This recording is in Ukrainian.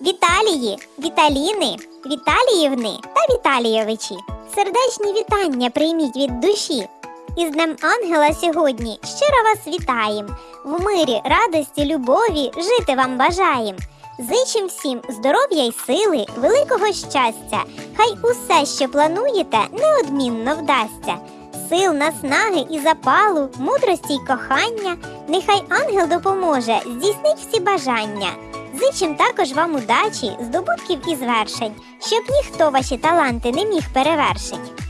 Віталії, Віталіни, Віталіївни та Віталійовичі. Сердечні вітання прийміть від душі. Із Днем Ангела сьогодні щиро вас вітаєм. В мирі, радості, любові жити вам бажаєм. Зичим всім здоров'я й сили, великого щастя. Хай усе, що плануєте, неодмінно вдасться. Сил, наснаги і запалу, мудрості й кохання. Нехай ангел допоможе здійснить всі бажання. Зичим також вам удачі, здобутків і звершень, щоб ніхто ваші таланти не міг перевершить.